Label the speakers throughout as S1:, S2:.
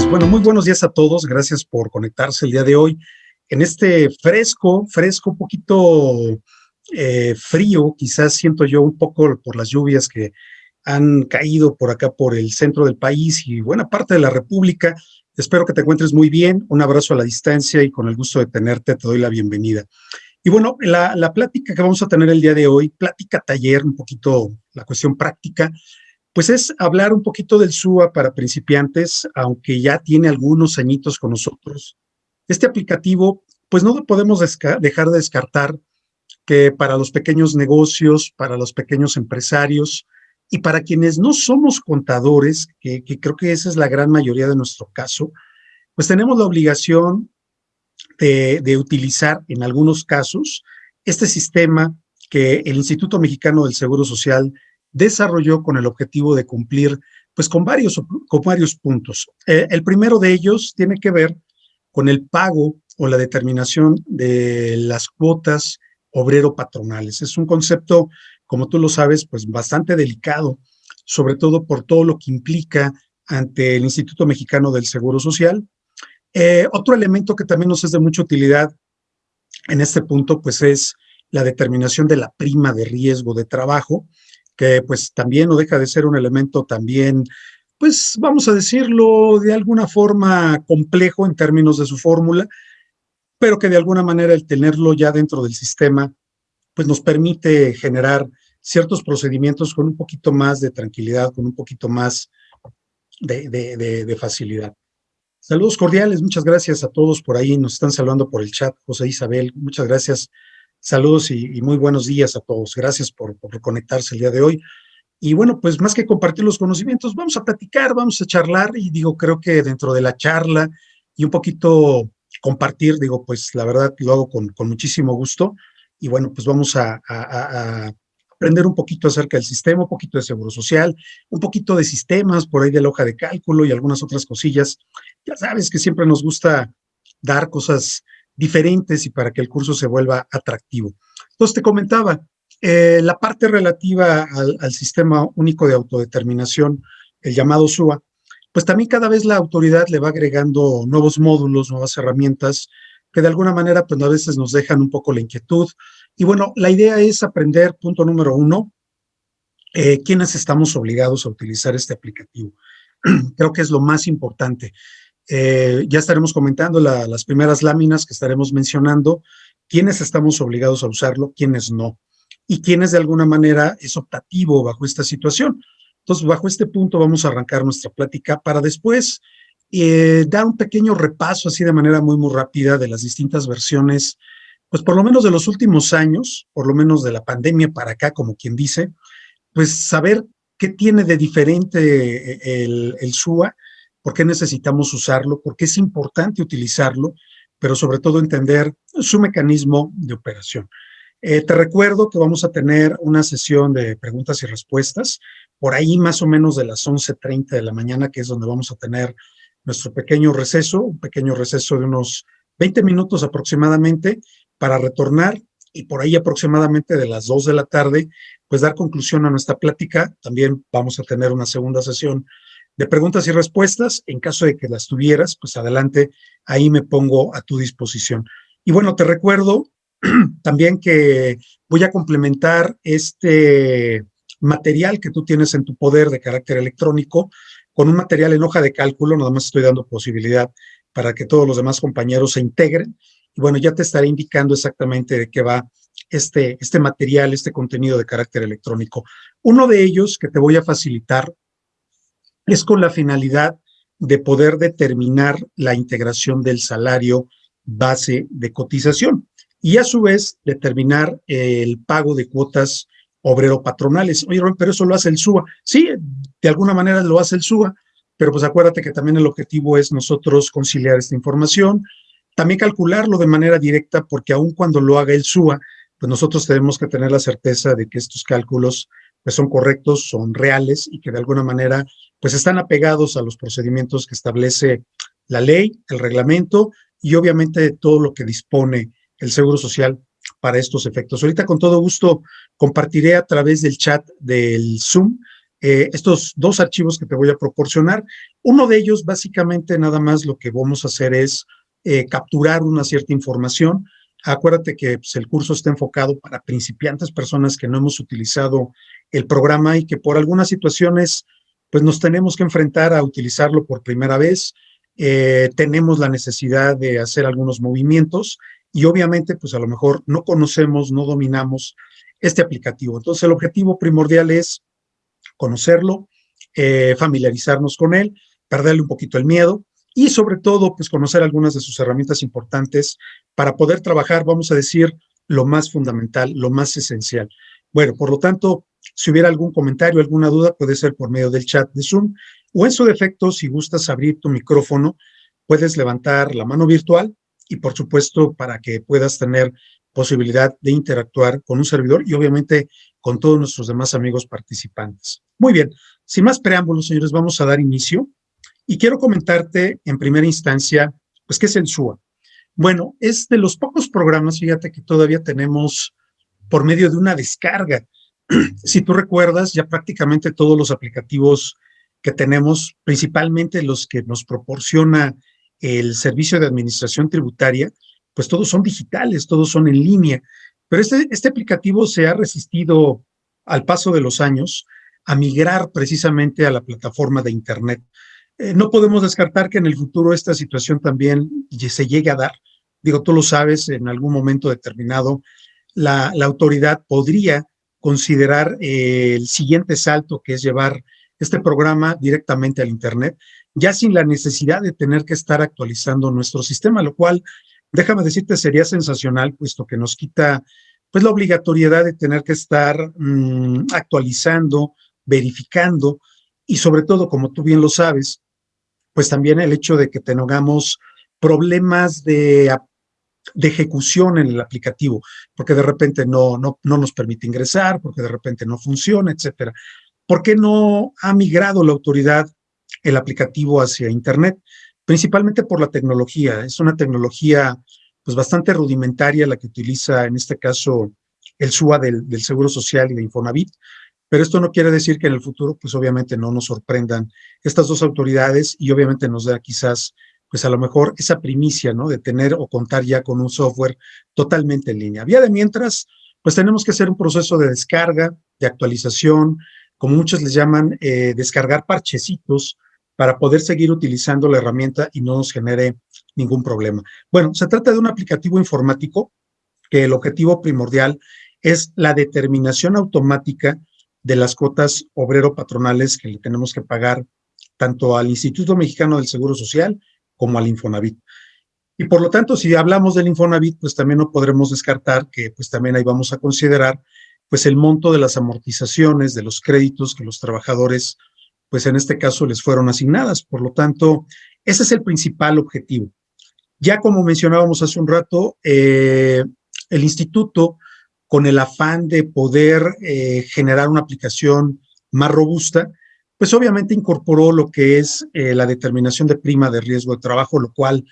S1: Pues bueno, muy buenos días a todos. Gracias por conectarse el día de hoy en este fresco, fresco, poquito eh, frío, quizás siento yo un poco por las lluvias que han caído por acá por el centro del país y buena parte de la República. Espero que te encuentres muy bien. Un abrazo a la distancia y con el gusto de tenerte te doy la bienvenida. Y bueno, la, la plática que vamos a tener el día de hoy, plática taller, un poquito la cuestión práctica, pues es hablar un poquito del SUA para principiantes, aunque ya tiene algunos añitos con nosotros. Este aplicativo, pues no podemos dejar de descartar que para los pequeños negocios, para los pequeños empresarios y para quienes no somos contadores, que, creo que esa es la gran mayoría de nuestro caso, pues tenemos la obligación de, utilizar en algunos casos este sistema que el Instituto Mexicano del Seguro Social desarrolló con el objetivo de cumplir pues con varios, con varios puntos. Eh, el primero de ellos tiene que ver con el pago o la determinación de las cuotas obrero-patronales. Es un concepto, como tú lo sabes, pues bastante delicado, sobre todo por todo lo que implica ante el Instituto Mexicano del Seguro Social. Eh, otro elemento que también nos es de mucha utilidad en este punto, pues es la determinación de la prima de riesgo de trabajo, que pues también no deja de ser un elemento también, pues vamos a decirlo de alguna forma complejo en términos de su fórmula, pero que de alguna manera el tenerlo ya dentro del sistema, pues nos permite generar ciertos procedimientos con un poquito más de tranquilidad, con un poquito más de, de, facilidad. Saludos cordiales, muchas gracias a todos por ahí, nos están saludando por el chat, José Isabel, muchas gracias Saludos y, muy buenos días a todos. Gracias por, por conectarse el día de hoy. Y bueno, pues más que compartir los conocimientos, vamos a platicar, vamos a charlar y digo, creo que dentro de la charla y un poquito compartir, digo, pues la verdad lo hago con, muchísimo gusto y bueno, pues vamos a, a, aprender un poquito acerca del sistema, un poquito de seguro social, un poquito de sistemas por ahí de la hoja de cálculo y algunas otras cosillas. Ya sabes que siempre nos gusta dar cosas diferentes y para que el curso se vuelva atractivo. Entonces te comentaba, eh, la parte relativa al, sistema único de autodeterminación, el llamado SUA, pues también cada vez la autoridad le va agregando nuevos módulos, nuevas herramientas, que de alguna manera pues a veces nos dejan un poco la inquietud. Y bueno, la idea es aprender, punto número uno, eh, quiénes estamos obligados a utilizar este aplicativo. Creo que es lo más importante. Eh, ya estaremos comentando las primeras láminas que estaremos mencionando, quiénes estamos obligados a usarlo, quiénes no, y quiénes de alguna manera es optativo bajo esta situación. Entonces, bajo este punto vamos a arrancar nuestra plática para después eh, dar un pequeño repaso así de manera muy, muy rápida de las distintas versiones, pues por lo menos de los últimos años, por lo menos de la pandemia para acá, como quien dice, pues saber qué tiene de diferente eh, el, el SUA, por qué necesitamos usarlo, por qué es importante utilizarlo, pero sobre todo entender su mecanismo de operación. Eh, te recuerdo que vamos a tener una sesión de preguntas y respuestas, por ahí más o menos de las 11.30 de la mañana, que es donde vamos a tener nuestro pequeño receso, un pequeño receso de unos 20 minutos aproximadamente, para retornar y por ahí aproximadamente de las 2 de la tarde, pues dar conclusión a nuestra plática. También vamos a tener una segunda sesión de preguntas y respuestas. En caso de que las tuvieras, pues adelante, ahí me pongo a tu disposición. Y bueno, te recuerdo también que voy a complementar este material que tú tienes en tu poder de carácter electrónico con un material en hoja de cálculo, nada más estoy dando posibilidad para que todos los demás compañeros se integren. Y bueno, ya te estaré indicando exactamente de qué va este, este material, este contenido de carácter electrónico. Uno de ellos que te voy a facilitar es con la finalidad de poder determinar la integración del salario base de cotización y a su vez determinar el pago de cuotas obrero-patronales. Oye, pero eso lo hace el SUA. Sí, de alguna manera lo hace el SUA, pero pues acuérdate que también el objetivo es nosotros conciliar esta información, también calcularlo de manera directa, porque aun cuando lo haga el SUA, pues nosotros tenemos que tener la certeza de que estos cálculos pues son correctos, son reales y que de alguna manera pues están apegados a los procedimientos que establece la ley, el reglamento y obviamente todo lo que dispone el Seguro Social para estos efectos. Ahorita con todo gusto compartiré a través del chat del Zoom eh, estos dos archivos que te voy a proporcionar. Uno de ellos, básicamente, nada más lo que vamos a hacer es eh, capturar una cierta información. Acuérdate que pues, el curso está enfocado para principiantes, personas que no hemos utilizado el programa y que por algunas situaciones pues nos tenemos que enfrentar a utilizarlo por primera vez. Eh, tenemos la necesidad de hacer algunos movimientos y obviamente pues a lo mejor no conocemos, no dominamos este aplicativo. Entonces el objetivo primordial es conocerlo, eh, familiarizarnos con él, perderle un poquito el miedo y sobre todo, pues conocer algunas de sus herramientas importantes para poder trabajar, vamos a decir, lo más fundamental, lo más esencial. Bueno, por lo tanto, si hubiera algún comentario, alguna duda, puede ser por medio del chat de Zoom o en su defecto, si gustas abrir tu micrófono, puedes levantar la mano virtual y por supuesto para que puedas tener posibilidad de interactuar con un servidor y obviamente con todos nuestros demás amigos participantes. Muy bien, sin más preámbulos, señores, vamos a dar inicio y quiero comentarte en primera instancia, pues, ¿qué es el SUA? Bueno, es de los pocos programas, fíjate que todavía tenemos por medio de una descarga. si tú recuerdas, ya prácticamente todos los aplicativos que tenemos, principalmente los que nos proporciona el Servicio de Administración Tributaria, pues todos son digitales, todos son en línea. Pero este, este aplicativo se ha resistido al paso de los años a migrar precisamente a la plataforma de Internet. Eh, no podemos descartar que en el futuro esta situación también se llegue a dar. Digo, tú lo sabes, en algún momento determinado, la, la autoridad podría considerar eh, el siguiente salto, que es llevar este programa directamente al Internet, ya sin la necesidad de tener que estar actualizando nuestro sistema, lo cual, déjame decirte, sería sensacional, puesto que nos quita pues la obligatoriedad de tener que estar mm, actualizando, verificando y sobre todo, como tú bien lo sabes, pues también el hecho de que tengamos problemas de, de ejecución en el aplicativo, porque de repente no, no, no nos permite ingresar, porque de repente no funciona, etcétera. ¿Por qué no ha migrado la autoridad el aplicativo hacia Internet? Principalmente por la tecnología. Es una tecnología pues bastante rudimentaria la que utiliza en este caso el SUA del, del Seguro Social y de Infonavit, pero esto no quiere decir que en el futuro pues obviamente no nos sorprendan estas dos autoridades y obviamente nos da quizás pues a lo mejor esa primicia, ¿no? De tener o contar ya con un software totalmente en línea. Vía de mientras, pues tenemos que hacer un proceso de descarga, de actualización, como muchos les llaman, eh, descargar parchecitos para poder seguir utilizando la herramienta y no nos genere ningún problema. Bueno, se trata de un aplicativo informático que el objetivo primordial es la determinación automática de las cuotas obrero-patronales que le tenemos que pagar tanto al Instituto Mexicano del Seguro Social como al Infonavit. Y por lo tanto, si hablamos del Infonavit, pues también no podremos descartar que pues también ahí vamos a considerar pues el monto de las amortizaciones, de los créditos que los trabajadores, pues en este caso les fueron asignadas. Por lo tanto, ese es el principal objetivo. Ya como mencionábamos hace un rato, eh, el instituto, con el afán de poder eh, generar una aplicación más robusta, pues obviamente incorporó lo que es eh, la determinación de prima de riesgo de trabajo, lo cual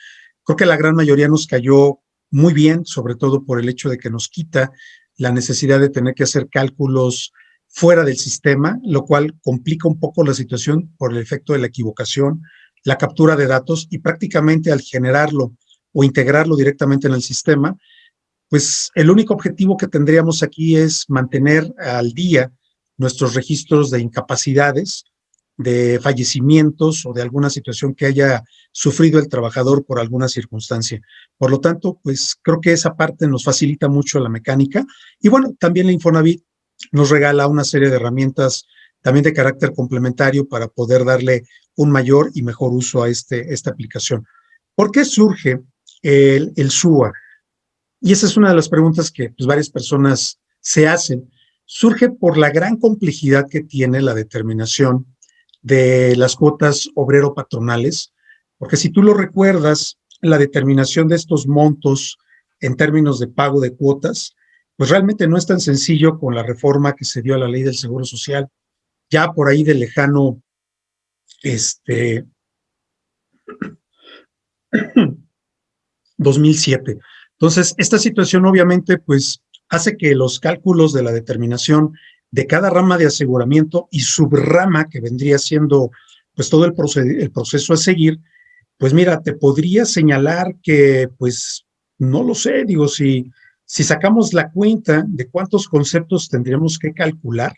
S1: creo que la gran mayoría nos cayó muy bien, sobre todo por el hecho de que nos quita la necesidad de tener que hacer cálculos fuera del sistema, lo cual complica un poco la situación por el efecto de la equivocación, la captura de datos y prácticamente al generarlo o integrarlo directamente en el sistema, pues el único objetivo que tendríamos aquí es mantener al día nuestros registros de incapacidades, de fallecimientos o de alguna situación que haya sufrido el trabajador por alguna circunstancia. Por lo tanto, pues creo que esa parte nos facilita mucho la mecánica. Y bueno, también la Infonavit nos regala una serie de herramientas también de carácter complementario para poder darle un mayor y mejor uso a este, esta aplicación. ¿Por qué surge el, el SUA? Y esa es una de las preguntas que pues, varias personas se hacen. Surge por la gran complejidad que tiene la determinación de las cuotas obrero-patronales, porque si tú lo recuerdas, la determinación de estos montos en términos de pago de cuotas, pues realmente no es tan sencillo con la reforma que se dio a la ley del Seguro Social, ya por ahí de lejano, este, 2007. Entonces, esta situación obviamente, pues, hace que los cálculos de la determinación de cada rama de aseguramiento y subrama que vendría siendo pues todo el, el proceso a seguir, pues mira, te podría señalar que pues no lo sé, digo, si, si sacamos la cuenta de cuántos conceptos tendríamos que calcular,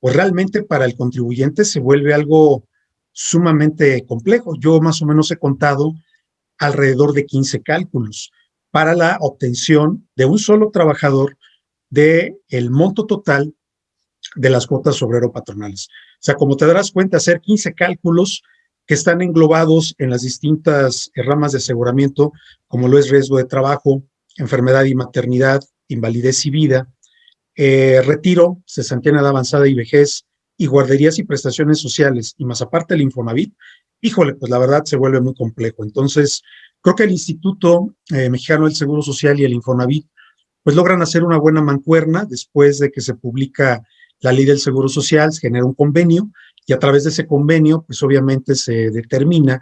S1: pues realmente para el contribuyente se vuelve algo sumamente complejo. Yo más o menos he contado alrededor de 15 cálculos para la obtención de un solo trabajador de el monto total de las cuotas obrero patronales. O sea, como te darás cuenta, hacer 15 cálculos que están englobados en las distintas ramas de aseguramiento, como lo es riesgo de trabajo, enfermedad y maternidad, invalidez y vida, eh, retiro, cesantía de avanzada y vejez, y guarderías y prestaciones sociales, y más aparte el Infonavit, híjole, pues la verdad se vuelve muy complejo. Entonces, creo que el Instituto eh, Mexicano del Seguro Social y el Infonavit, pues logran hacer una buena mancuerna después de que se publica la ley del Seguro Social, genera un convenio, y a través de ese convenio, pues obviamente se determina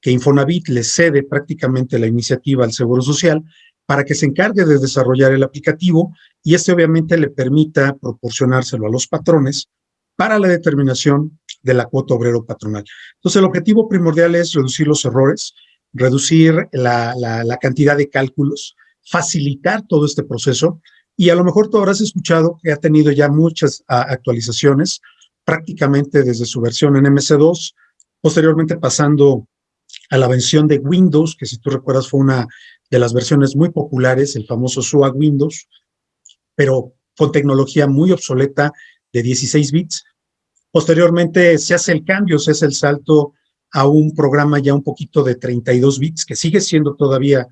S1: que Infonavit le cede prácticamente la iniciativa al Seguro Social para que se encargue de desarrollar el aplicativo y este obviamente le permita proporcionárselo a los patrones para la determinación de la cuota obrero patronal. Entonces, el objetivo primordial es reducir los errores, reducir la, la, cantidad de cálculos, facilitar todo este proceso y a lo mejor tú habrás escuchado que ha tenido ya muchas actualizaciones, prácticamente desde su versión en MS2, posteriormente pasando a la versión de Windows, que si tú recuerdas fue una de las versiones muy populares, el famoso SUA Windows, pero con tecnología muy obsoleta de 16 bits. Posteriormente se hace el cambio, se hace el salto a un programa ya un poquito de 32 bits, que sigue siendo todavía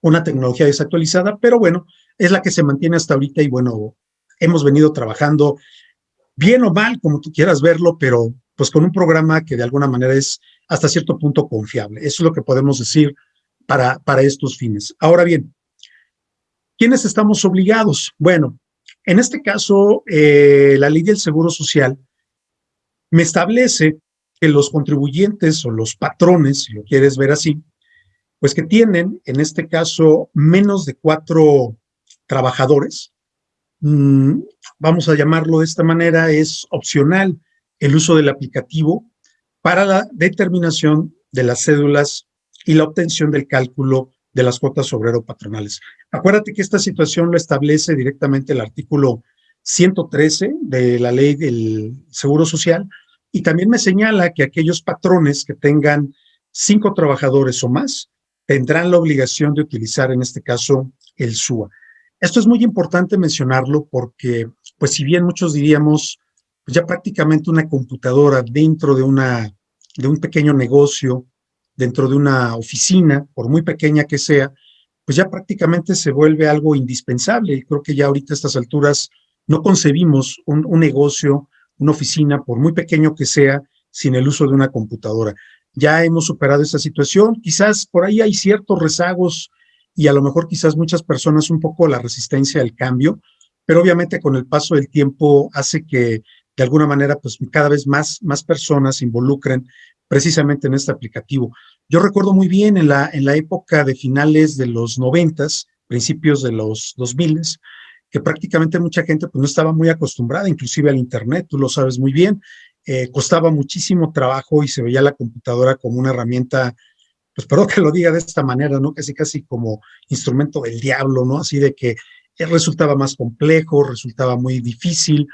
S1: una tecnología desactualizada, pero bueno, es la que se mantiene hasta ahorita y bueno, hemos venido trabajando bien o mal, como tú quieras verlo, pero pues con un programa que de alguna manera es hasta cierto punto confiable. Eso es lo que podemos decir para, para estos fines. Ahora bien, ¿quiénes estamos obligados? Bueno, en este caso, eh, la ley del Seguro Social me establece que los contribuyentes o los patrones, si lo quieres ver así, pues que tienen, en este caso, menos de cuatro trabajadores, mm, vamos a llamarlo de esta manera, es opcional el uso del aplicativo para la determinación de las cédulas y la obtención del cálculo de las cuotas obrero patronales. Acuérdate que esta situación lo establece directamente el artículo 113 de la ley del Seguro Social y también me señala que aquellos patrones que tengan cinco trabajadores o más tendrán la obligación de utilizar en este caso el SUA. Esto es muy importante mencionarlo porque, pues si bien muchos diríamos, pues ya prácticamente una computadora dentro de, una, de un pequeño negocio, dentro de una oficina, por muy pequeña que sea, pues ya prácticamente se vuelve algo indispensable. Y creo que ya ahorita a estas alturas no concebimos un, un negocio, una oficina, por muy pequeño que sea, sin el uso de una computadora. Ya hemos superado esta situación, quizás por ahí hay ciertos rezagos y a lo mejor quizás muchas personas un poco la resistencia al cambio, pero obviamente con el paso del tiempo hace que de alguna manera pues cada vez más, más personas se involucren precisamente en este aplicativo. Yo recuerdo muy bien en la, en la época de finales de los noventas, principios de los dos miles, que prácticamente mucha gente pues no estaba muy acostumbrada, inclusive al internet, tú lo sabes muy bien, eh, costaba muchísimo trabajo y se veía la computadora como una herramienta pues perdón que lo diga de esta manera, ¿no? Casi, casi como instrumento del diablo, ¿no? Así de que resultaba más complejo, resultaba muy difícil.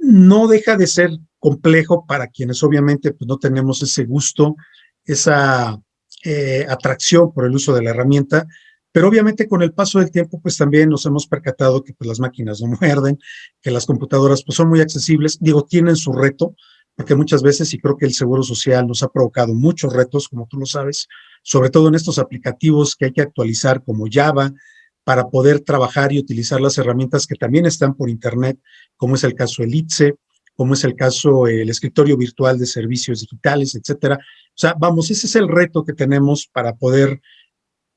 S1: No deja de ser complejo para quienes obviamente pues, no tenemos ese gusto, esa eh, atracción por el uso de la herramienta, pero obviamente con el paso del tiempo pues también nos hemos percatado que pues las máquinas no muerden, que las computadoras pues son muy accesibles, digo, tienen su reto, porque muchas veces, y creo que el Seguro Social nos ha provocado muchos retos, como tú lo sabes, sobre todo en estos aplicativos que hay que actualizar como Java, para poder trabajar y utilizar las herramientas que también están por Internet, como es el caso el ITSE, como es el caso el escritorio virtual de servicios digitales, etcétera. O sea, vamos, ese es el reto que tenemos para poder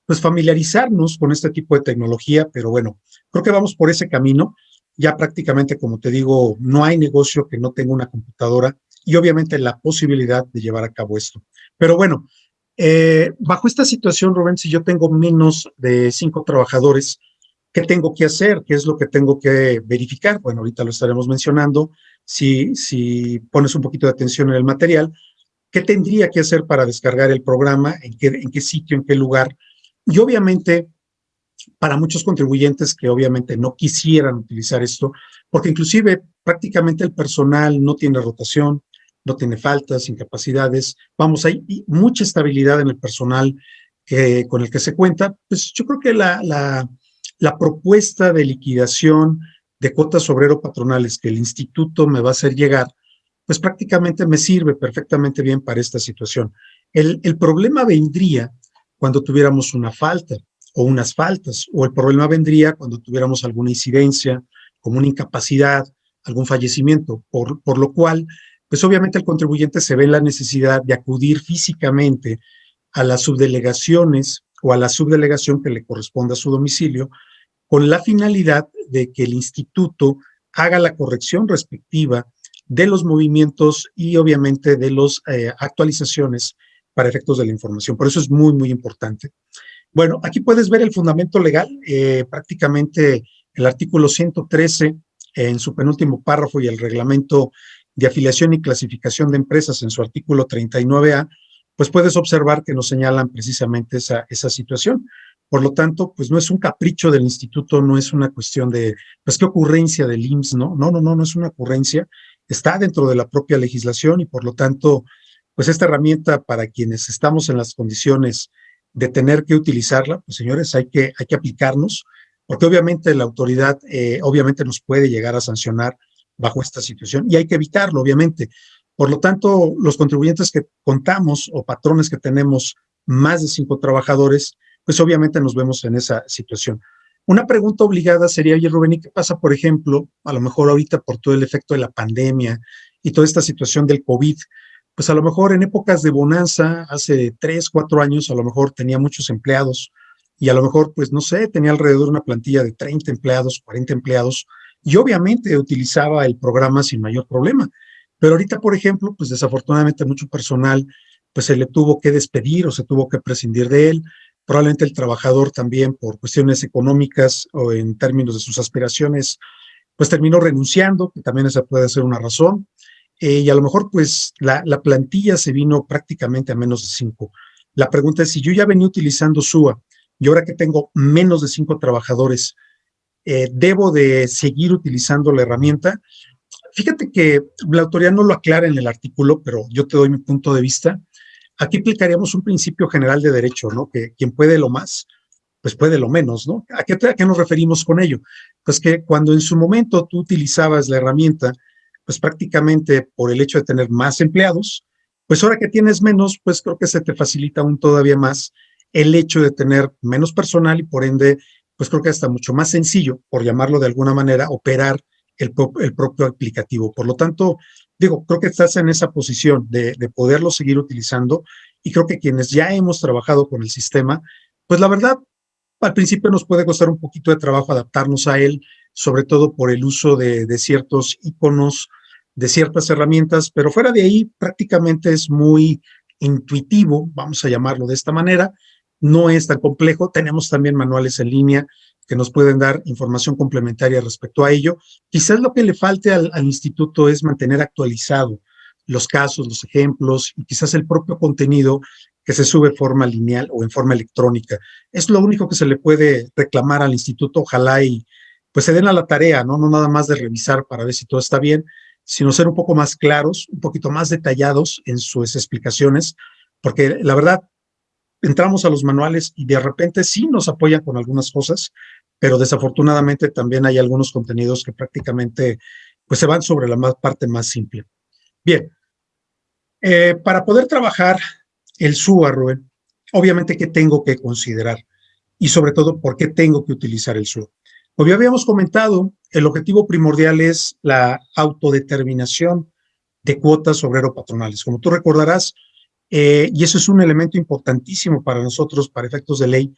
S1: pues familiarizarnos con este tipo de tecnología, pero bueno, creo que vamos por ese camino. Ya prácticamente, como te digo, no hay negocio que no tenga una computadora y obviamente la posibilidad de llevar a cabo esto. Pero bueno, eh, bajo esta situación, Rubén, si yo tengo menos de cinco trabajadores, ¿Qué tengo que hacer? ¿Qué es lo que tengo que verificar? Bueno, ahorita lo estaremos mencionando. Si, si pones un poquito de atención en el material, ¿qué tendría que hacer para descargar el programa? ¿En qué, en qué sitio? ¿En qué lugar? Y obviamente, para muchos contribuyentes que obviamente no quisieran utilizar esto, porque inclusive prácticamente el personal no tiene rotación, no tiene faltas, incapacidades, vamos, hay mucha estabilidad en el personal que, con el que se cuenta, pues yo creo que la, la, propuesta de liquidación de cuotas obrero patronales que el instituto me va a hacer llegar, pues prácticamente me sirve perfectamente bien para esta situación. El, el problema vendría cuando tuviéramos una falta o unas faltas, o el problema vendría cuando tuviéramos alguna incidencia, como una incapacidad, algún fallecimiento, por, por lo cual, pues obviamente el contribuyente se ve la necesidad de acudir físicamente a las subdelegaciones o a la subdelegación que le corresponda a su domicilio con la finalidad de que el instituto haga la corrección respectiva de los movimientos y obviamente de las eh, actualizaciones para efectos de la información. Por eso es muy, muy importante. Bueno, aquí puedes ver el fundamento legal, eh, prácticamente el artículo 113 en su penúltimo párrafo y el reglamento de afiliación y clasificación de empresas en su artículo 39A, pues puedes observar que nos señalan precisamente esa, esa situación. Por lo tanto, pues no es un capricho del instituto, no es una cuestión de, pues qué ocurrencia del IMSS, ¿no? No, no, no, no es una ocurrencia, está dentro de la propia legislación y por lo tanto, pues esta herramienta para quienes estamos en las condiciones de tener que utilizarla, pues señores, hay que, hay que aplicarnos, porque obviamente la autoridad, eh, obviamente nos puede llegar a sancionar bajo esta situación y hay que evitarlo, obviamente. Por lo tanto, los contribuyentes que contamos o patrones que tenemos más de cinco trabajadores, pues obviamente nos vemos en esa situación. Una pregunta obligada sería, oye Rubén, ¿y qué pasa, por ejemplo, a lo mejor ahorita por todo el efecto de la pandemia y toda esta situación del COVID? Pues a lo mejor en épocas de bonanza, hace tres, cuatro años, a lo mejor tenía muchos empleados y a lo mejor, pues no sé, tenía alrededor una plantilla de 30 empleados, 40 empleados y obviamente utilizaba el programa sin mayor problema. Pero ahorita, por ejemplo, pues desafortunadamente mucho personal pues se le tuvo que despedir o se tuvo que prescindir de él, Probablemente el trabajador también por cuestiones económicas o en términos de sus aspiraciones, pues terminó renunciando, que también esa puede ser una razón. Eh, y a lo mejor pues la, plantilla se vino prácticamente a menos de cinco. La pregunta es si yo ya venía utilizando SUA y ahora que tengo menos de cinco trabajadores, eh, ¿debo de seguir utilizando la herramienta? Fíjate que la autoridad no lo aclara en el artículo, pero yo te doy mi punto de vista. Aquí aplicaríamos un principio general de derecho, ¿no? Que quien puede lo más, pues puede lo menos, ¿no? ¿A qué, ¿A qué, nos referimos con ello? Pues que cuando en su momento tú utilizabas la herramienta, pues prácticamente por el hecho de tener más empleados, pues ahora que tienes menos, pues creo que se te facilita aún todavía más el hecho de tener menos personal y por ende, pues creo que está mucho más sencillo, por llamarlo de alguna manera, operar el, el propio aplicativo. Por lo tanto, digo, creo que estás en esa posición de, poderlo seguir utilizando y creo que quienes ya hemos trabajado con el sistema, pues la verdad, al principio nos puede costar un poquito de trabajo adaptarnos a él, sobre todo por el uso de, de ciertos iconos, de ciertas herramientas, pero fuera de ahí prácticamente es muy intuitivo, vamos a llamarlo de esta manera, no es tan complejo, tenemos también manuales en línea que nos pueden dar información complementaria respecto a ello. Quizás lo que le falte al, instituto es mantener actualizado los casos, los ejemplos y quizás el propio contenido que se sube de forma lineal o en forma electrónica. Es lo único que se le puede reclamar al instituto, ojalá y pues se den a la tarea, ¿no? No nada más de revisar para ver si todo está bien, sino ser un poco más claros, un poquito más detallados en sus explicaciones, porque la verdad, entramos a los manuales y de repente sí nos apoyan con algunas cosas, pero desafortunadamente también hay algunos contenidos que prácticamente pues se van sobre la más, parte más simple. Bien, eh, para poder trabajar el SUA, Rubén, obviamente ¿qué tengo que considerar? Y sobre todo, ¿por qué tengo que utilizar el SUA? Como ya habíamos comentado, el objetivo primordial es la autodeterminación de cuotas obrero-patronales. Como tú recordarás, eh, y eso es un elemento importantísimo para nosotros, para efectos de ley,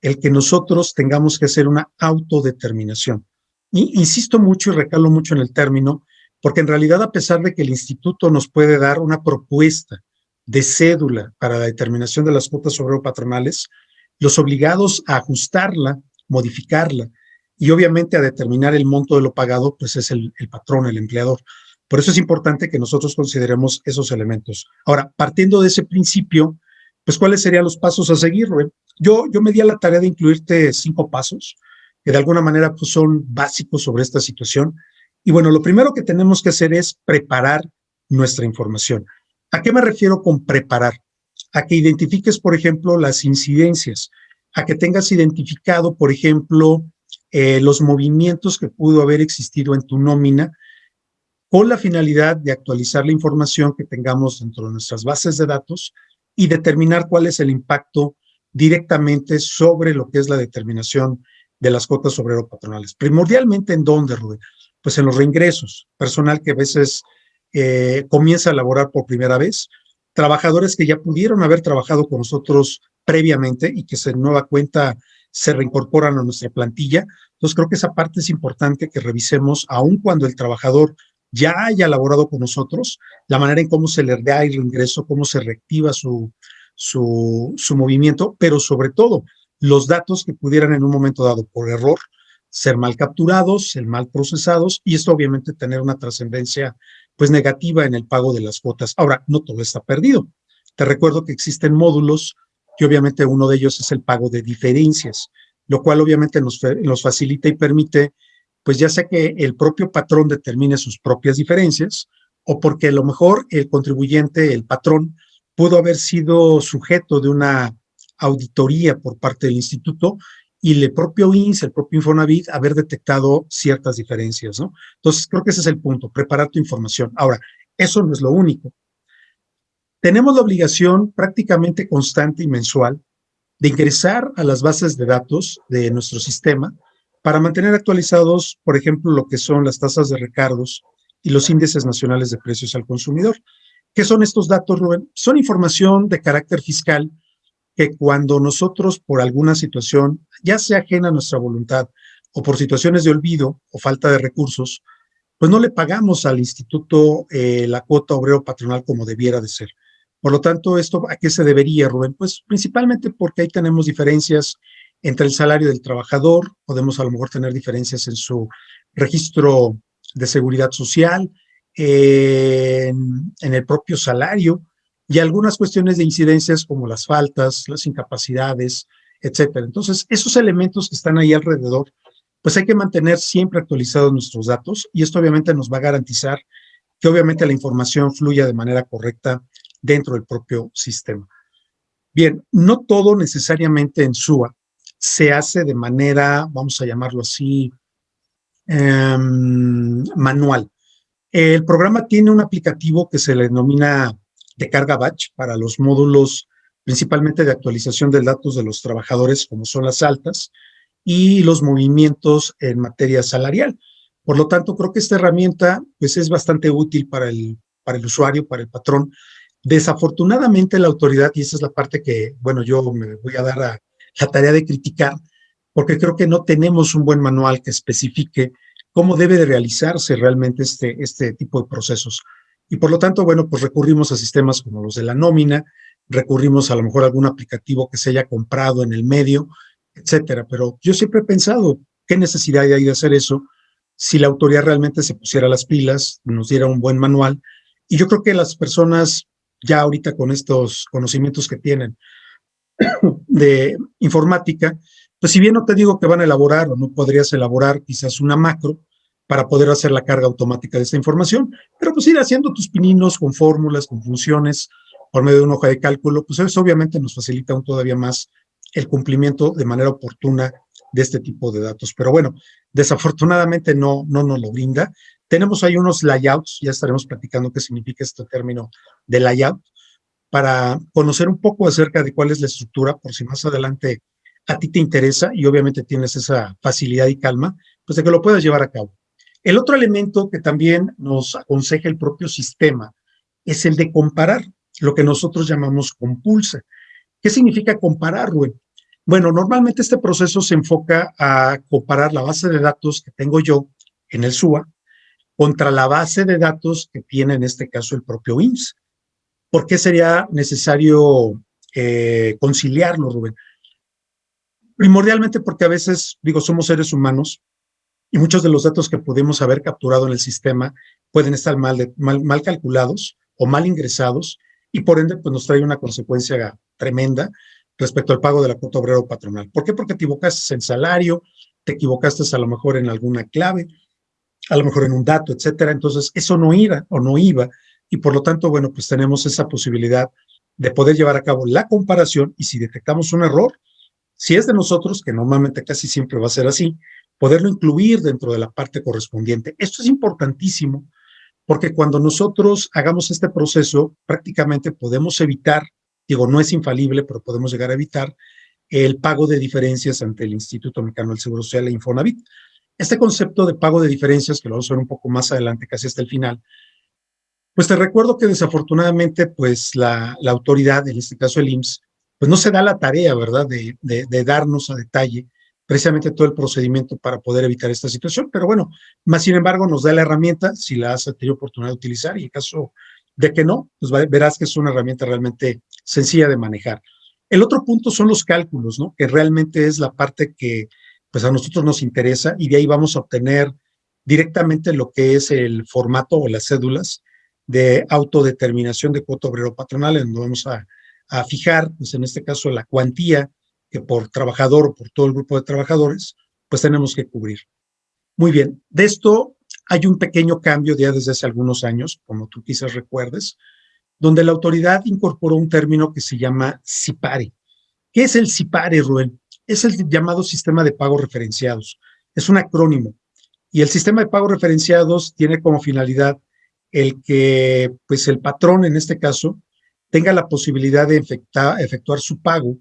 S1: el que nosotros tengamos que hacer una autodeterminación. Y insisto mucho y recalo mucho en el término, porque en realidad a pesar de que el instituto nos puede dar una propuesta de cédula para la determinación de las cuotas obrero patronales, los obligados a ajustarla, modificarla y obviamente a determinar el monto de lo pagado, pues es el patrón, el empleador. Por eso es importante que nosotros consideremos esos elementos. Ahora, partiendo de ese principio, pues cuáles serían los pasos a seguir. Yo, yo me di a la tarea de incluirte cinco pasos que de alguna manera pues, son básicos sobre esta situación. Y bueno, lo primero que tenemos que hacer es preparar nuestra información. ¿A qué me refiero con preparar? A que identifiques, por ejemplo, las incidencias, a que tengas identificado, por ejemplo, eh, los movimientos que pudo haber existido en tu nómina con la finalidad de actualizar la información que tengamos dentro de nuestras bases de datos y determinar cuál es el impacto directamente sobre lo que es la determinación de las cuotas obrero patronales. Primordialmente, ¿en dónde, Rubén? Pues en los reingresos, personal que a veces eh, comienza a laborar por primera vez, trabajadores que ya pudieron haber trabajado con nosotros previamente y que se nueva cuenta se reincorporan a nuestra plantilla. Entonces creo que esa parte es importante que revisemos, aun cuando el trabajador ya haya laborado con nosotros, la manera en cómo se le da el reingreso, cómo se reactiva su, su, movimiento, pero sobre todo los datos que pudieran en un momento dado por error ser mal capturados, ser mal procesados y esto obviamente tener una trascendencia pues negativa en el pago de las cuotas. Ahora, no todo está perdido. Te recuerdo que existen módulos que obviamente uno de ellos es el pago de diferencias, lo cual obviamente nos, nos facilita y permite, pues ya sea que el propio patrón determine sus propias diferencias o porque a lo mejor el contribuyente, el patrón, pudo haber sido sujeto de una auditoría por parte del instituto y el propio INSS, el propio Infonavit, haber detectado ciertas diferencias, ¿no? Entonces, creo que ese es el punto, preparar tu información. Ahora, eso no es lo único. Tenemos la obligación prácticamente constante y mensual de ingresar a las bases de datos de nuestro sistema para mantener actualizados, por ejemplo, lo que son las tasas de recargos y los índices nacionales de precios al consumidor. ¿Qué son estos datos, Rubén? Son información de carácter fiscal que cuando nosotros por alguna situación, ya sea ajena a nuestra voluntad o por situaciones de olvido o falta de recursos, pues no le pagamos al instituto eh, la cuota obrero patronal como debiera de ser. Por lo tanto, ¿esto a qué se debería, Rubén? Pues principalmente porque ahí tenemos diferencias entre el salario del trabajador, podemos a lo mejor tener diferencias en su registro de seguridad social, en el propio salario, y algunas cuestiones de incidencias como las faltas, las incapacidades, etcétera. Entonces, esos elementos que están ahí alrededor, pues hay que mantener siempre actualizados nuestros datos y esto obviamente nos va a garantizar que obviamente la información fluya de manera correcta dentro del propio sistema. Bien, no todo necesariamente en SUA se hace de manera, vamos a llamarlo así, em, manual. El programa tiene un aplicativo que se le denomina de carga batch para los módulos principalmente de actualización de datos de los trabajadores, como son las altas, y los movimientos en materia salarial. Por lo tanto, creo que esta herramienta pues, es bastante útil para el, para el usuario, para el patrón. Desafortunadamente, la autoridad, y esa es la parte que, bueno, yo me voy a dar a la tarea de criticar, porque creo que no tenemos un buen manual que especifique cómo debe de realizarse realmente este, este tipo de procesos. Y por lo tanto, bueno, pues recurrimos a sistemas como los de la nómina, recurrimos a lo mejor a algún aplicativo que se haya comprado en el medio, etcétera. Pero yo siempre he pensado, ¿qué necesidad hay de hacer eso si la autoridad realmente se pusiera las pilas, nos diera un buen manual? Y yo creo que las personas ya ahorita con estos conocimientos que tienen de informática, pues si bien no te digo que van a elaborar o no podrías elaborar quizás una macro, para poder hacer la carga automática de esta información, pero pues ir haciendo tus pininos con fórmulas, con funciones, por medio de una hoja de cálculo, pues eso obviamente nos facilita aún todavía más el cumplimiento de manera oportuna de este tipo de datos. Pero bueno, desafortunadamente no, no nos lo brinda. Tenemos ahí unos layouts, ya estaremos platicando qué significa este término de layout, para conocer un poco acerca de cuál es la estructura, por si más adelante a ti te interesa y obviamente tienes esa facilidad y calma, pues de que lo puedas llevar a cabo. El otro elemento que también nos aconseja el propio sistema es el de comparar, lo que nosotros llamamos compulsa. ¿Qué significa comparar, Rubén? Bueno, normalmente este proceso se enfoca a comparar la base de datos que tengo yo en el SUA contra la base de datos que tiene en este caso el propio IMSS. ¿Por qué sería necesario eh, conciliarlo, Rubén? Primordialmente porque a veces, digo, somos seres humanos y muchos de los datos que pudimos haber capturado en el sistema pueden estar mal, calculados o mal ingresados y por ende pues nos trae una consecuencia tremenda respecto al pago de la cuota obrero patronal. ¿Por qué? Porque te equivocaste en salario, te equivocaste a lo mejor en alguna clave, a lo mejor en un dato, etcétera. Entonces, eso no iba o no iba y por lo tanto, bueno, pues tenemos esa posibilidad de poder llevar a cabo la comparación y si detectamos un error, si es de nosotros, que normalmente casi siempre va a ser así, poderlo incluir dentro de la parte correspondiente. Esto es importantísimo porque cuando nosotros hagamos este proceso, prácticamente podemos evitar, digo, no es infalible, pero podemos llegar a evitar el pago de diferencias ante el Instituto Mexicano del Seguro Social e Infonavit. Este concepto de pago de diferencias, que lo vamos a ver un poco más adelante, casi hasta el final, pues te recuerdo que desafortunadamente, pues la, autoridad, en este caso el IMSS, pues no se da la tarea, ¿verdad?, de, de, darnos a detalle precisamente todo el procedimiento para poder evitar esta situación, pero bueno, más sin embargo nos da la herramienta, si la has tenido oportunidad de utilizar, y en caso de que no, pues verás que es una herramienta realmente sencilla de manejar. El otro punto son los cálculos, ¿no? Que realmente es la parte que pues a nosotros nos interesa y de ahí vamos a obtener directamente lo que es el formato o las cédulas de autodeterminación de cuota obrero patronal, en donde vamos a, fijar, pues en este caso, la cuantía que por trabajador o por todo el grupo de trabajadores, pues tenemos que cubrir. Muy bien, de esto hay un pequeño cambio ya desde hace algunos años, como tú quizás recuerdes, donde la autoridad incorporó un término que se llama CIPARE. ¿Qué es el CIPARE, Rubén? Es el llamado sistema de pagos referenciados. Es un acrónimo. Y el sistema de pagos referenciados tiene como finalidad el que pues el patrón en este caso tenga la posibilidad de efectuar su pago,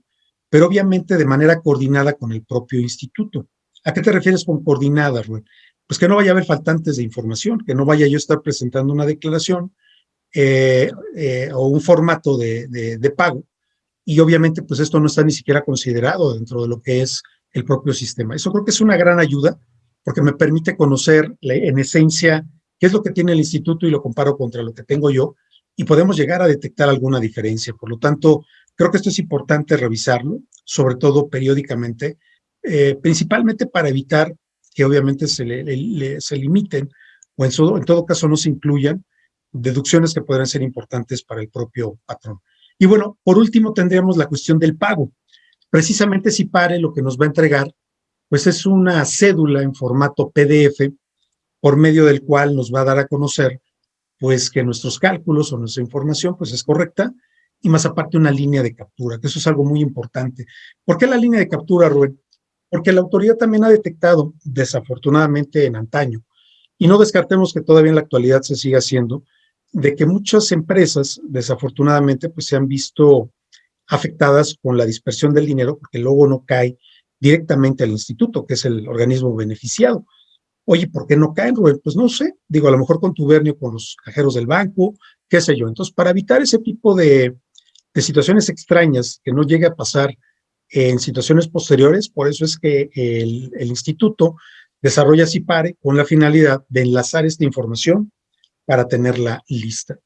S1: pero obviamente de manera coordinada con el propio instituto. ¿A qué te refieres con coordinada, Rubén? Pues que no vaya a haber faltantes de información, que no vaya yo a estar presentando una declaración eh, eh, o un formato de, de, pago, y obviamente pues esto no está ni siquiera considerado dentro de lo que es el propio sistema. Eso creo que es una gran ayuda porque me permite conocer en esencia qué es lo que tiene el instituto y lo comparo contra lo que tengo yo y podemos llegar a detectar alguna diferencia. Por lo tanto, creo que esto es importante revisarlo, sobre todo periódicamente, eh, principalmente para evitar que obviamente se, le, limiten o en, en todo caso no se incluyan deducciones que podrán ser importantes para el propio patrón. Y bueno, por último tendríamos la cuestión del pago. Precisamente si PARE lo que nos va a entregar, pues es una cédula en formato PDF por medio del cual nos va a dar a conocer pues que nuestros cálculos o nuestra información pues es correcta y más aparte una línea de captura, que eso es algo muy importante. ¿Por qué la línea de captura, Rubén? Porque la autoridad también ha detectado, desafortunadamente en antaño, y no descartemos que todavía en la actualidad se siga haciendo, de que muchas empresas, desafortunadamente, pues se han visto afectadas con la dispersión del dinero, porque luego no cae directamente al instituto, que es el organismo beneficiado. Oye, ¿por qué no caen, Rubén? Pues no sé, digo, a lo mejor contubernio con los cajeros del banco, qué sé yo. Entonces, para evitar ese tipo de, situaciones extrañas que no llegue a pasar en situaciones posteriores, por eso es que el, instituto desarrolla CIPARE con la finalidad de enlazar esta información para tenerla lista.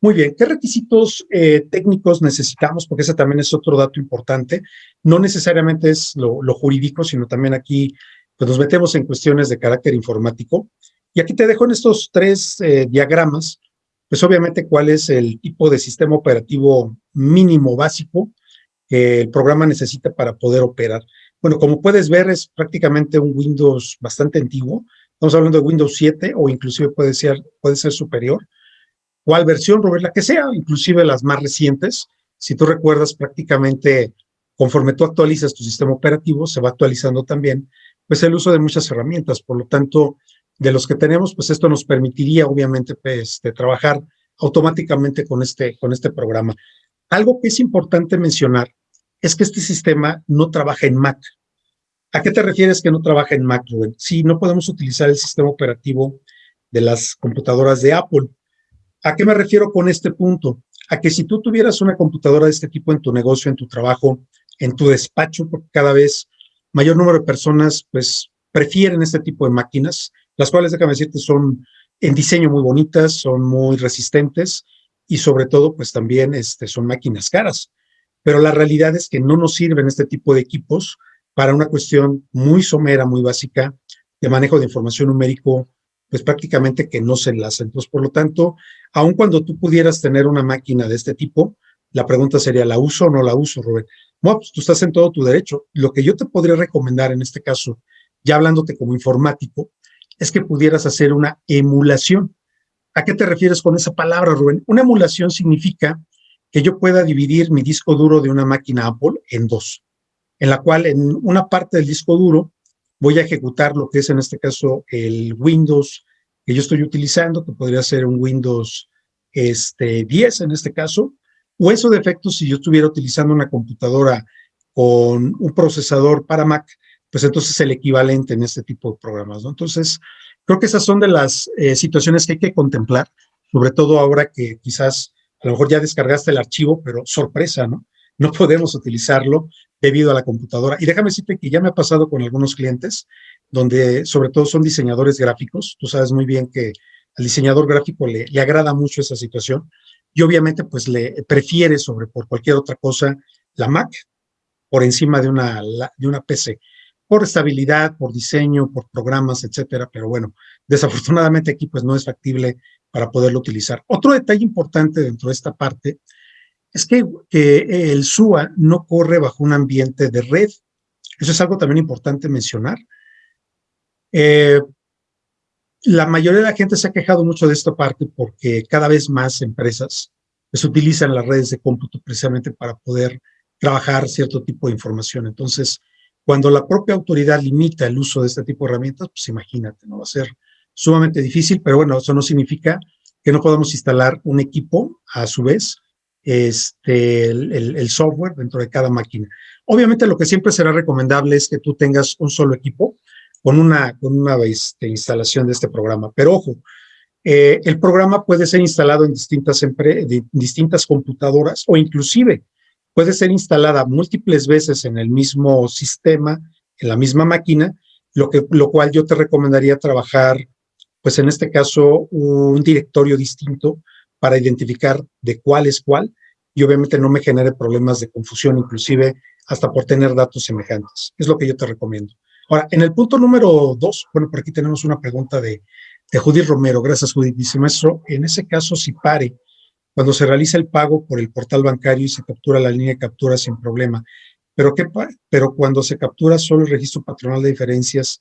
S1: Muy bien, ¿qué requisitos eh, técnicos necesitamos? Porque ese también es otro dato importante. No necesariamente es lo, jurídico, sino también aquí pues nos metemos en cuestiones de carácter informático. Y aquí te dejo en estos tres eh, diagramas, pues obviamente cuál es el tipo de sistema operativo mínimo básico que el programa necesita para poder operar. Bueno, como puedes ver, es prácticamente un Windows bastante antiguo. Estamos hablando de Windows 7 o inclusive puede ser, puede ser superior. ¿Cuál versión, Robert? La que sea, inclusive las más recientes. Si tú recuerdas prácticamente, conforme tú actualizas tu sistema operativo, se va actualizando también pues el uso de muchas herramientas. Por lo tanto, de los que tenemos, pues esto nos permitiría obviamente pues, de trabajar automáticamente con este, con este programa. Algo que es importante mencionar es que este sistema no trabaja en Mac. ¿A qué te refieres que no trabaja en Mac, Rubén? Sí, no podemos utilizar el sistema operativo de las computadoras de Apple. ¿A qué me refiero con este punto? A que si tú tuvieras una computadora de este tipo en tu negocio, en tu trabajo, en tu despacho, porque cada vez mayor número de personas pues prefieren este tipo de máquinas, las cuales, déjame decirte, son en diseño muy bonitas, son muy resistentes y sobre todo pues también este, son máquinas caras. Pero la realidad es que no nos sirven este tipo de equipos para una cuestión muy somera, muy básica, de manejo de información numérico, pues prácticamente que no se enlaza. Entonces, por lo tanto, aun cuando tú pudieras tener una máquina de este tipo, la pregunta sería, ¿la uso o no la uso, Rubén? No, pues tú estás en todo tu derecho. Lo que yo te podría recomendar en este caso, ya hablándote como informático, es que pudieras hacer una emulación. ¿A qué te refieres con esa palabra, Rubén? Una emulación significa que yo pueda dividir mi disco duro de una máquina Apple en dos, en la cual en una parte del disco duro voy a ejecutar lo que es en este caso el Windows que yo estoy utilizando, que podría ser un Windows este, 10 en este caso, o eso de efecto si yo estuviera utilizando una computadora con un procesador para Mac, pues entonces el equivalente en este tipo de programas. Entonces, creo que esas son de las eh, situaciones que hay que contemplar, sobre todo ahora que quizás a lo mejor ya descargaste el archivo, pero sorpresa, ¿no? No podemos utilizarlo debido a la computadora. Y déjame decirte que ya me ha pasado con algunos clientes, donde sobre todo son diseñadores gráficos. Tú sabes muy bien que al diseñador gráfico le, le agrada mucho esa situación y obviamente pues le prefiere sobre por cualquier otra cosa la Mac por encima de una, de una PC, por estabilidad, por diseño, por programas, etcétera, pero bueno, desafortunadamente aquí pues no es factible para poderlo utilizar. Otro detalle importante dentro de esta parte es que, el SUA no corre bajo un ambiente de red. Eso es algo también importante mencionar. Eh, la mayoría de la gente se ha quejado mucho de esta parte porque cada vez más empresas pues, utilizan las redes de cómputo precisamente para poder trabajar cierto tipo de información. Entonces, cuando la propia autoridad limita el uso de este tipo de herramientas, pues imagínate, ¿no? Va a ser sumamente difícil, pero bueno, eso no significa que no podamos instalar un equipo a su vez este, el, software dentro de cada máquina. Obviamente lo que siempre será recomendable es que tú tengas un solo equipo con una, con una este, instalación de este programa. Pero ojo, eh, el programa puede ser instalado en distintas, computadoras o inclusive puede ser instalada múltiples veces en el mismo sistema, en la misma máquina, lo cual yo te recomendaría trabajar, pues en este caso, un directorio distinto para identificar de cuál es cuál y obviamente no me genere problemas de confusión, inclusive hasta por tener datos semejantes. Es lo que yo te recomiendo. Ahora, en el punto número dos, bueno, por aquí tenemos una pregunta de, de Judith Romero. Gracias, Judith. Dice, maestro, en ese caso, si pare, cuando se realiza el pago por el portal bancario y se captura la línea de captura sin problema, pero, qué, pero cuando se captura solo el registro patronal de diferencias.